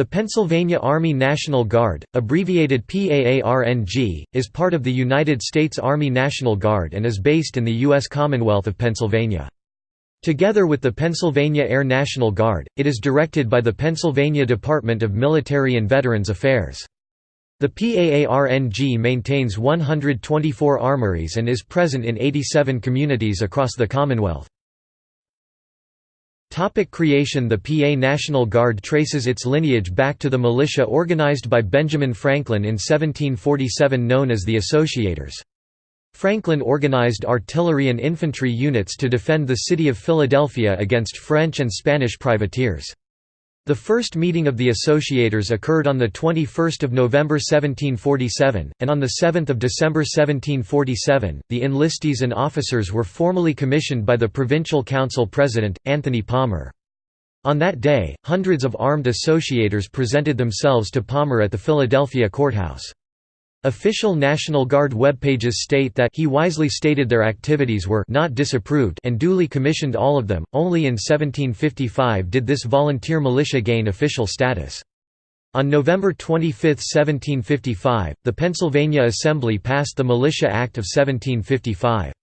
The Pennsylvania Army National Guard, abbreviated PAARNG, is part of the United States Army National Guard and is based in the U.S. Commonwealth of Pennsylvania. Together with the Pennsylvania Air National Guard, it is directed by the Pennsylvania Department of Military and Veterans Affairs. The PAARNG maintains 124 armories and is present in 87 communities across the Commonwealth. Topic creation The PA National Guard traces its lineage back to the militia organized by Benjamin Franklin in 1747 known as the Associators. Franklin organized artillery and infantry units to defend the city of Philadelphia against French and Spanish privateers. The first meeting of the Associators occurred on 21 November 1747, and on 7 December 1747, the enlistees and officers were formally commissioned by the Provincial Council President, Anthony Palmer. On that day, hundreds of armed Associators presented themselves to Palmer at the Philadelphia courthouse. Official National Guard webpages state that he wisely stated their activities were not disapproved and duly commissioned all of them. Only in 1755 did this volunteer militia gain official status. On November 25, 1755, the Pennsylvania Assembly passed the Militia Act of 1755.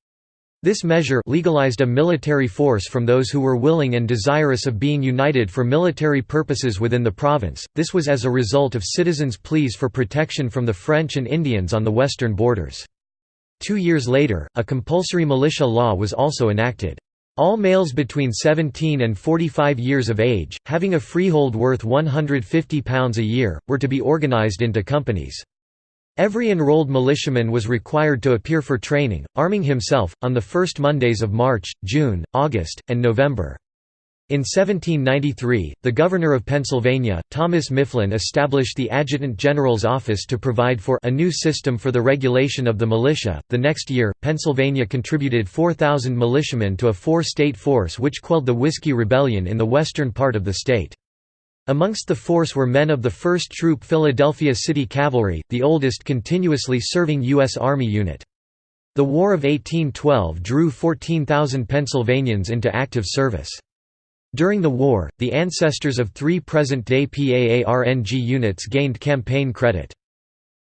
This measure legalized a military force from those who were willing and desirous of being united for military purposes within the province. This was as a result of citizens' pleas for protection from the French and Indians on the western borders. Two years later, a compulsory militia law was also enacted. All males between 17 and 45 years of age, having a freehold worth £150 a year, were to be organized into companies. Every enrolled militiaman was required to appear for training, arming himself, on the first Mondays of March, June, August, and November. In 1793, the Governor of Pennsylvania, Thomas Mifflin established the Adjutant General's Office to provide for a new system for the regulation of the militia. The next year, Pennsylvania contributed 4,000 militiamen to a four-state force which quelled the Whiskey Rebellion in the western part of the state. Amongst the force were men of the 1st Troop Philadelphia City Cavalry, the oldest continuously serving U.S. Army unit. The War of 1812 drew 14,000 Pennsylvanians into active service. During the war, the ancestors of three present-day PAARNG units gained campaign credit.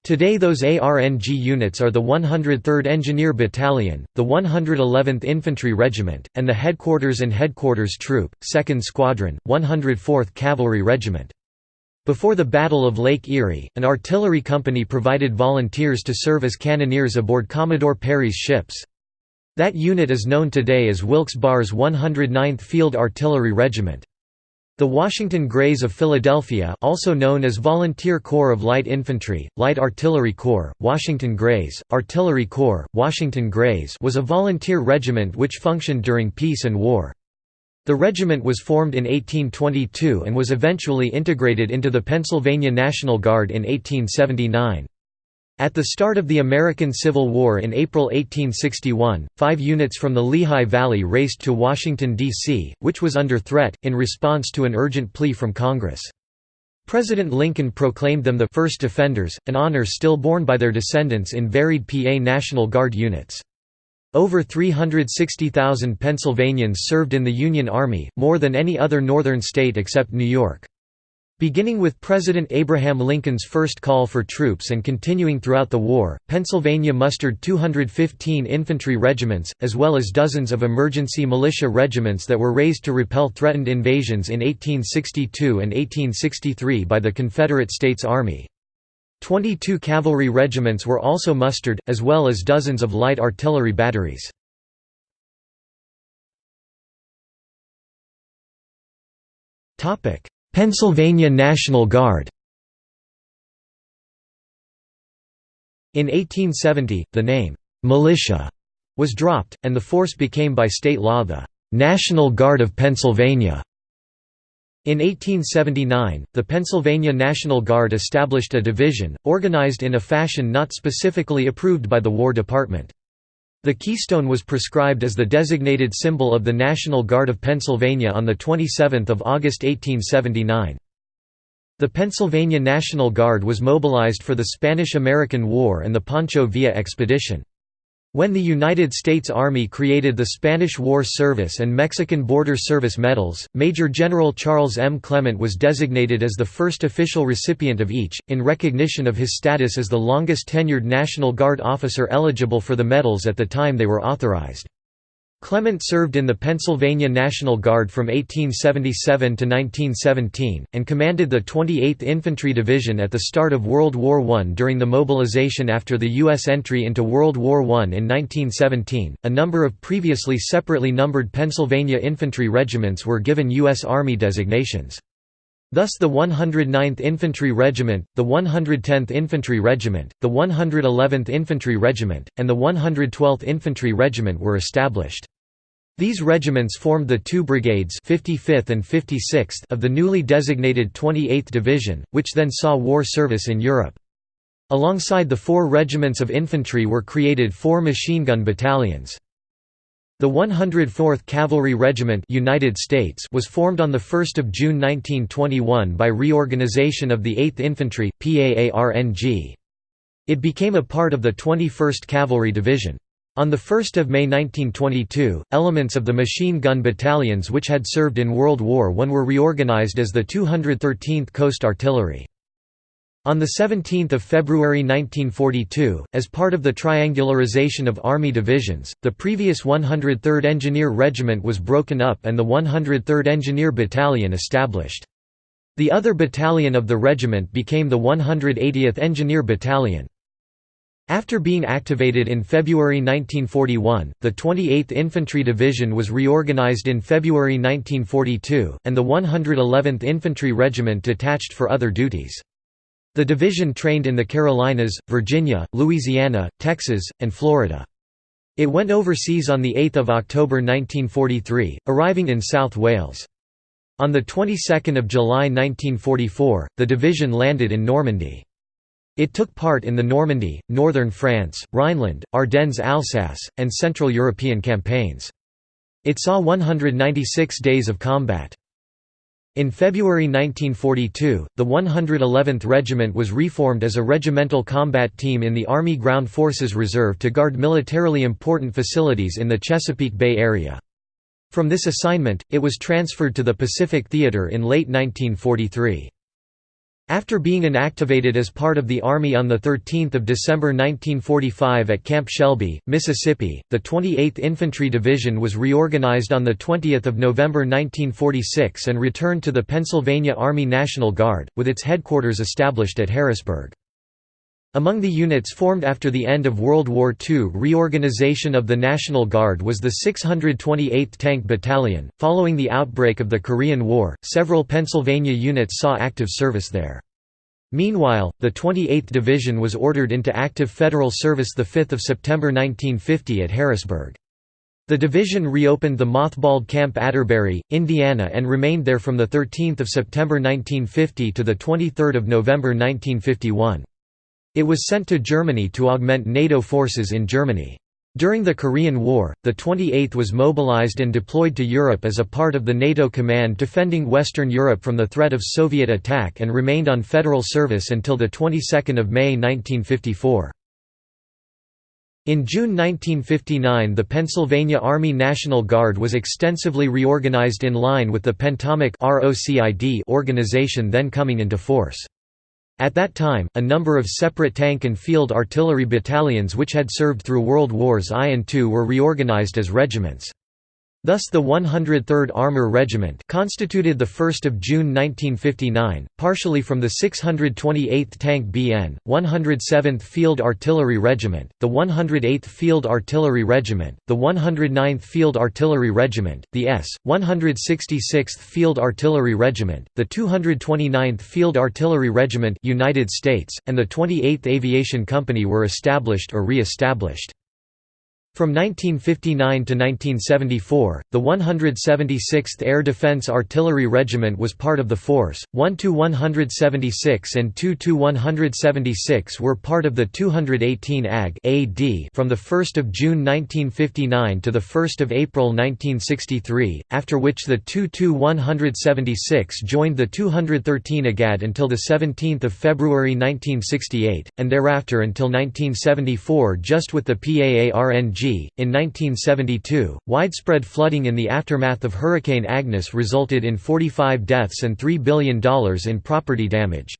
Today those ARNG units are the 103rd Engineer Battalion, the 111th Infantry Regiment, and the Headquarters and Headquarters Troop, 2nd Squadron, 104th Cavalry Regiment. Before the Battle of Lake Erie, an artillery company provided volunteers to serve as cannoneers aboard Commodore Perry's ships. That unit is known today as Wilkes-Barre's 109th Field Artillery Regiment. The Washington Grays of Philadelphia also known as Volunteer Corps of Light Infantry, Light Artillery Corps, Washington Grays, Artillery Corps, Washington Grays was a volunteer regiment which functioned during peace and war. The regiment was formed in 1822 and was eventually integrated into the Pennsylvania National Guard in 1879. At the start of the American Civil War in April 1861, five units from the Lehigh Valley raced to Washington, D.C., which was under threat, in response to an urgent plea from Congress. President Lincoln proclaimed them the first defenders, an honor still borne by their descendants in varied PA National Guard units. Over 360,000 Pennsylvanians served in the Union Army, more than any other northern state except New York. Beginning with President Abraham Lincoln's first call for troops and continuing throughout the war, Pennsylvania mustered 215 infantry regiments, as well as dozens of emergency militia regiments that were raised to repel threatened invasions in 1862 and 1863 by the Confederate States Army. Twenty-two cavalry regiments were also mustered, as well as dozens of light artillery batteries. Topic Pennsylvania National Guard In 1870, the name, "'militia' was dropped, and the force became by state law the "'National Guard of Pennsylvania' In 1879, the Pennsylvania National Guard established a division, organized in a fashion not specifically approved by the War Department. The keystone was prescribed as the designated symbol of the National Guard of Pennsylvania on 27 August 1879. The Pennsylvania National Guard was mobilized for the Spanish–American War and the Pancho Villa expedition. When the United States Army created the Spanish War Service and Mexican Border Service medals, Major General Charles M. Clement was designated as the first official recipient of each, in recognition of his status as the longest tenured National Guard officer eligible for the medals at the time they were authorized. Clement served in the Pennsylvania National Guard from 1877 to 1917, and commanded the 28th Infantry Division at the start of World War I. During the mobilization after the U.S. entry into World War I in 1917, a number of previously separately numbered Pennsylvania infantry regiments were given U.S. Army designations. Thus the 109th Infantry Regiment, the 110th Infantry Regiment, the 111th Infantry Regiment, and the 112th Infantry Regiment were established. These regiments formed the two brigades 55th and 56th of the newly designated 28th Division, which then saw war service in Europe. Alongside the four regiments of infantry were created four machine gun battalions. The 104th Cavalry Regiment United States was formed on 1 June 1921 by reorganization of the 8th Infantry, PAARNG. It became a part of the 21st Cavalry Division. On 1 May 1922, elements of the machine gun battalions which had served in World War I were reorganized as the 213th Coast Artillery. On 17 February 1942, as part of the triangularization of Army divisions, the previous 103rd Engineer Regiment was broken up and the 103rd Engineer Battalion established. The other battalion of the regiment became the 180th Engineer Battalion. After being activated in February 1941, the 28th Infantry Division was reorganized in February 1942, and the 111th Infantry Regiment detached for other duties. The division trained in the Carolinas, Virginia, Louisiana, Texas, and Florida. It went overseas on 8 October 1943, arriving in South Wales. On the 22nd of July 1944, the division landed in Normandy. It took part in the Normandy, northern France, Rhineland, Ardennes-Alsace, and Central European campaigns. It saw 196 days of combat. In February 1942, the 111th Regiment was reformed as a regimental combat team in the Army Ground Forces Reserve to guard militarily important facilities in the Chesapeake Bay area. From this assignment, it was transferred to the Pacific Theater in late 1943. After being inactivated as part of the Army on 13 December 1945 at Camp Shelby, Mississippi, the 28th Infantry Division was reorganized on 20 November 1946 and returned to the Pennsylvania Army National Guard, with its headquarters established at Harrisburg. Among the units formed after the end of World War II reorganization of the National Guard was the 628th Tank Battalion. Following the outbreak of the Korean War, several Pennsylvania units saw active service there. Meanwhile, the 28th Division was ordered into active federal service 5 September 1950 at Harrisburg. The division reopened the mothballed Camp Atterbury, Indiana and remained there from 13 September 1950 to 23 November 1951. It was sent to Germany to augment NATO forces in Germany. During the Korean War, the 28th was mobilized and deployed to Europe as a part of the NATO command defending Western Europe from the threat of Soviet attack and remained on federal service until the 22nd of May 1954. In June 1959 the Pennsylvania Army National Guard was extensively reorganized in line with the Pentomic organization then coming into force. At that time, a number of separate tank and field artillery battalions which had served through World Wars I and II were reorganized as regiments. Thus the 103rd Armour Regiment constituted 1 June 1959, partially from the 628th Tank BN, 107th Field Artillery Regiment, the 108th Field Artillery Regiment, the 109th Field Artillery Regiment, the S. 166th Field Artillery Regiment, the 229th Field Artillery Regiment United States, and the 28th Aviation Company were established or re-established. From 1959 to 1974, the 176th Air Defense Artillery Regiment was part of the force, 1 to 176 and 2 to 176 were part of the 218 AG AD from 1 June 1959 to 1 April 1963, after which the 2 to 176 joined the 213 AGAD until 17 February 1968, and thereafter until 1974 just with the PAARNG in 1972, widespread flooding in the aftermath of Hurricane Agnes resulted in 45 deaths and $3 billion in property damage.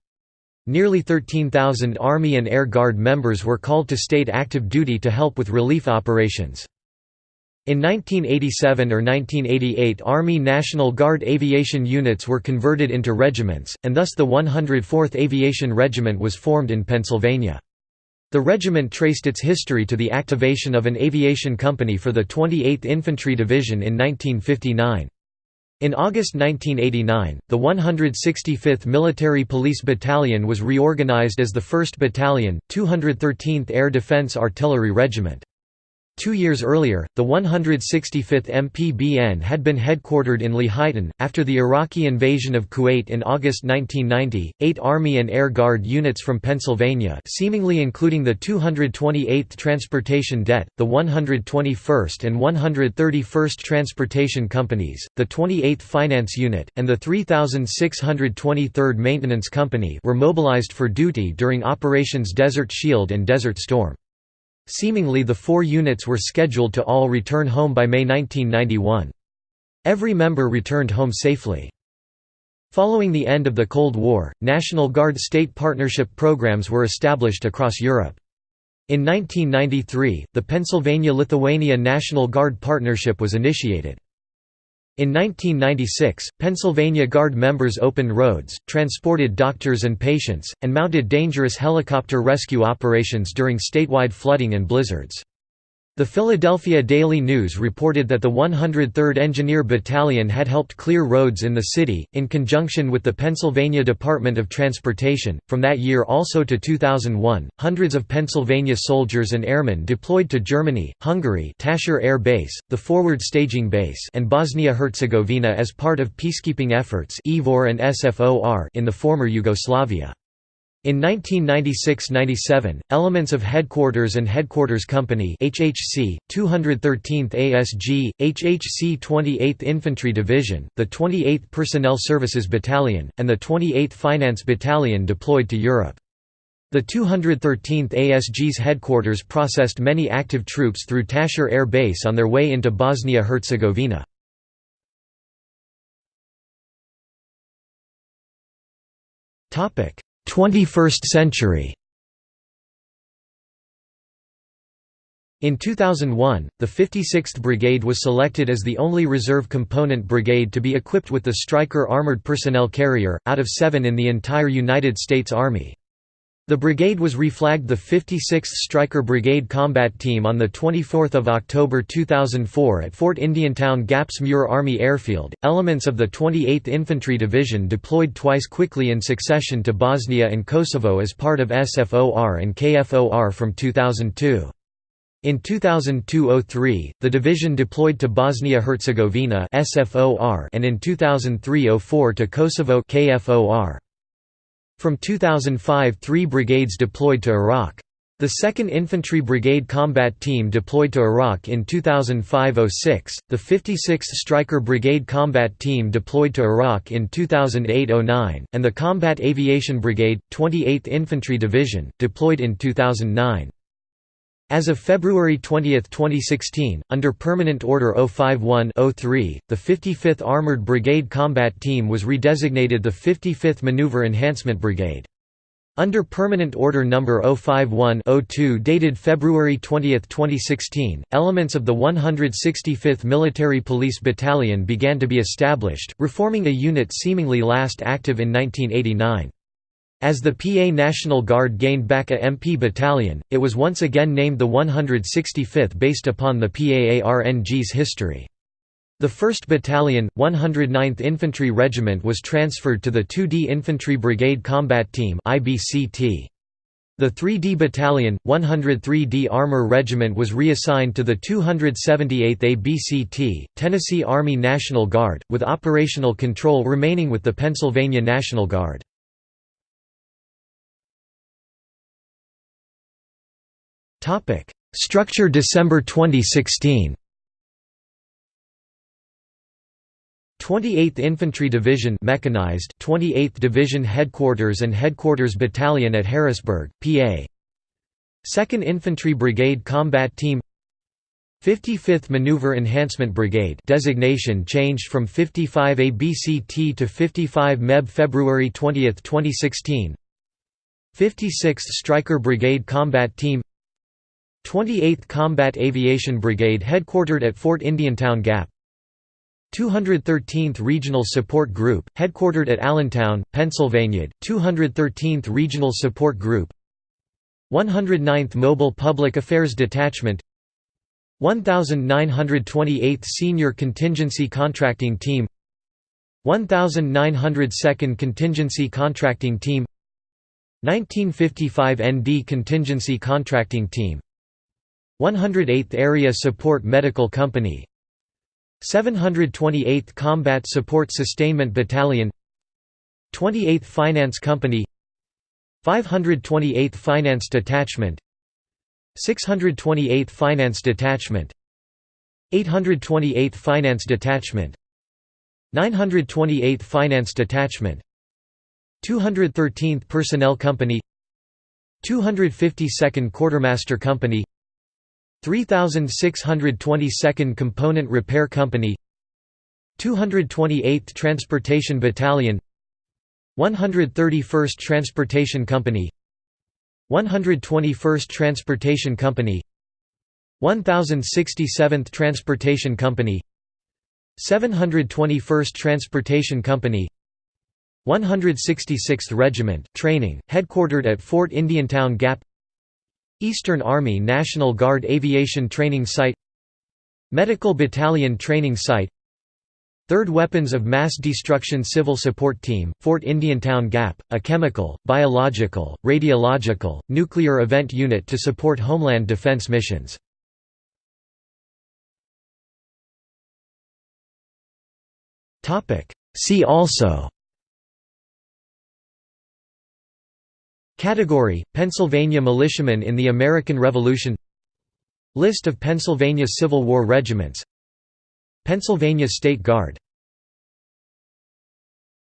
Nearly 13,000 Army and Air Guard members were called to state active duty to help with relief operations. In 1987 or 1988 Army National Guard aviation units were converted into regiments, and thus the 104th Aviation Regiment was formed in Pennsylvania. The regiment traced its history to the activation of an aviation company for the 28th Infantry Division in 1959. In August 1989, the 165th Military Police Battalion was reorganized as the 1st Battalion, 213th Air Defense Artillery Regiment. Two years earlier, the 165th MPBN had been headquartered in Lehighton. After the Iraqi invasion of Kuwait in August 1990, eight Army and Air Guard units from Pennsylvania, seemingly including the 228th Transportation Det, the 121st and 131st Transportation Companies, the 28th Finance Unit, and the 3623rd Maintenance Company, were mobilized for duty during Operations Desert Shield and Desert Storm. Seemingly the four units were scheduled to all return home by May 1991. Every member returned home safely. Following the end of the Cold War, National Guard state partnership programs were established across Europe. In 1993, the Pennsylvania-Lithuania National Guard Partnership was initiated. In 1996, Pennsylvania Guard members opened roads, transported doctors and patients, and mounted dangerous helicopter rescue operations during statewide flooding and blizzards. The Philadelphia Daily News reported that the 103rd Engineer Battalion had helped clear roads in the city, in conjunction with the Pennsylvania Department of Transportation. From that year also to 2001, hundreds of Pennsylvania soldiers and airmen deployed to Germany, Hungary, Taszár Air Base, the Forward Staging Base, and Bosnia-Herzegovina as part of peacekeeping efforts (IFOR and SFOR) in the former Yugoslavia. In 1996–97, elements of Headquarters and Headquarters Company HHC, 213th ASG, HHC 28th Infantry Division, the 28th Personnel Services Battalion, and the 28th Finance Battalion deployed to Europe. The 213th ASG's headquarters processed many active troops through Taszár Air Base on their way into Bosnia-Herzegovina. 21st century In 2001, the 56th Brigade was selected as the only reserve component brigade to be equipped with the Stryker armored personnel carrier, out of seven in the entire United States Army. The brigade was reflagged the 56th Stryker Brigade Combat Team on 24 October 2004 at Fort Indiantown Gaps Muir Army Airfield. Elements of the 28th Infantry Division deployed twice quickly in succession to Bosnia and Kosovo as part of SFOR and KFOR from 2002. In 2002–03, the division deployed to Bosnia-Herzegovina and in 2003–04 to Kosovo KFOR. From 2005 three brigades deployed to Iraq. The 2nd Infantry Brigade Combat Team deployed to Iraq in 2005–06, the 56th Stryker Brigade Combat Team deployed to Iraq in 2008–09, and the Combat Aviation Brigade, 28th Infantry Division, deployed in 2009. As of February 20, 2016, under Permanent Order 051-03, the 55th Armored Brigade Combat Team was redesignated the 55th Maneuver Enhancement Brigade. Under Permanent Order No. 051-02 dated February 20, 2016, elements of the 165th Military Police Battalion began to be established, reforming a unit seemingly last active in 1989. As the PA National Guard gained back a MP battalion, it was once again named the 165th based upon the PAARNG's history. The 1st Battalion, 109th Infantry Regiment was transferred to the 2D Infantry Brigade Combat Team. The 3D Battalion, 103d Armor Regiment was reassigned to the 278th ABCT, Tennessee Army National Guard, with operational control remaining with the Pennsylvania National Guard. Structure December 2016 28th Infantry Division mechanized. 28th Division Headquarters and Headquarters Battalion at Harrisburg, PA 2nd Infantry Brigade Combat Team. 55th Maneuver Enhancement Brigade designation changed from 55 ABCT to 55 MEB February 20, 2016 56th Stryker Brigade Combat Team 28th Combat Aviation Brigade headquartered at Fort Indiantown Gap. 213th Regional Support Group, headquartered at Allentown, Pennsylvania, 213th Regional Support Group. 109th Mobile Public Affairs Detachment. 1928th Senior Contingency Contracting Team. 1902nd Contingency Contracting Team. 1955 ND Contingency Contracting Team 108th Area Support Medical Company 728th Combat Support Sustainment Battalion 28th Finance Company 528th Finance Detachment 628th Finance Detachment 828th Finance Detachment 928th Finance Detachment 213th Personnel Company 252nd Quartermaster Company 3622nd Component Repair Company 228th Transportation Battalion 131st Transportation Company 121st Transportation Company 1067th Transportation Company 721st Transportation Company 166th Regiment training, headquartered at Fort Indiantown Gap Eastern Army National Guard Aviation Training Site Medical Battalion Training Site 3rd Weapons of Mass Destruction Civil Support Team, Fort Indiantown Gap, a chemical, biological, radiological, nuclear event unit to support Homeland Defense missions. See also Category: Pennsylvania militiamen in the American Revolution List of Pennsylvania Civil War regiments Pennsylvania State Guard